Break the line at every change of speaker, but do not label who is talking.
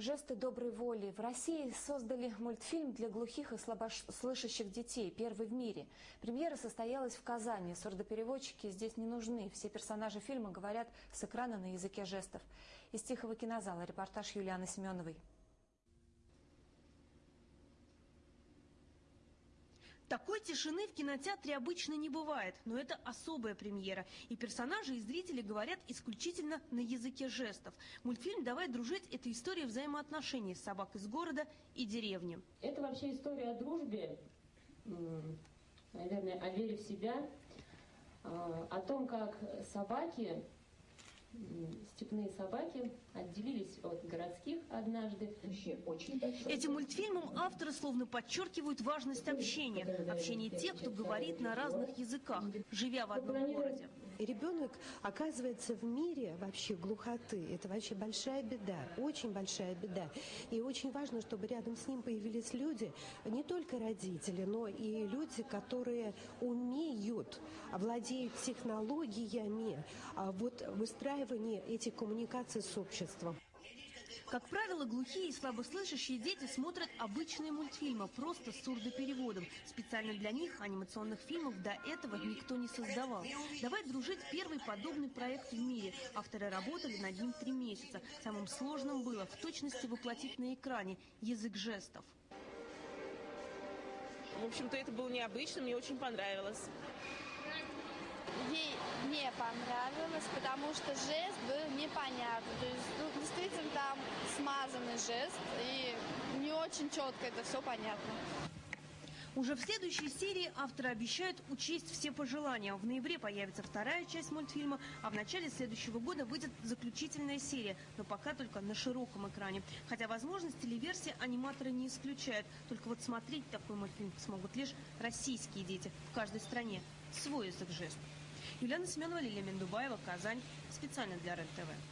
Жесты доброй воли. В России создали мультфильм для глухих и слабослышащих детей, первый в мире. Премьера состоялась в Казани. Сурдопереводчики здесь не нужны. Все персонажи фильма говорят с экрана на языке жестов. Из Тихого кинозала репортаж Юлианы Семеновой.
Такой тишины в кинотеатре обычно не бывает, но это особая премьера. И персонажи, и зрители говорят исключительно на языке жестов. Мультфильм «Давай дружить» – это история взаимоотношений собак из города и деревни.
Это вообще история о дружбе, наверное, о вере в себя, а, о том, как собаки степные собаки отделились от городских однажды.
Этим мультфильмом авторы словно подчеркивают важность общения. Общения тех, кто говорит на разных языках, живя в одном городе.
Ребенок оказывается в мире вообще глухоты. Это вообще большая беда, очень большая беда. И очень важно, чтобы рядом с ним появились люди, не только родители, но и люди, которые умеют, владеют технологиями, а вот выстраивание этих коммуникаций с обществом.
Как правило, глухие и слабослышащие дети смотрят обычные мультфильмы, просто с сурдопереводом. Специально для них анимационных фильмов до этого никто не создавал. «Давай дружить» – первый подобный проект в мире. Авторы работали над ним три месяца. Самым сложным было в точности воплотить на экране язык жестов.
В общем-то, это было необычно, мне очень понравилось
ей не понравилось, потому что жест был непонятный. То есть ну, действительно жест, и не очень четко это все понятно.
Уже в следующей серии авторы обещают учесть все пожелания. В ноябре появится вторая часть мультфильма, а в начале следующего года выйдет заключительная серия, но пока только на широком экране. Хотя возможность телеверсии аниматоры не исключают. Только вот смотреть такой мультфильм смогут лишь российские дети в каждой стране. Свой язык жест. Юлиана Семенова, Лилия Мендубаева, Казань. Специально для РЕН-ТВ.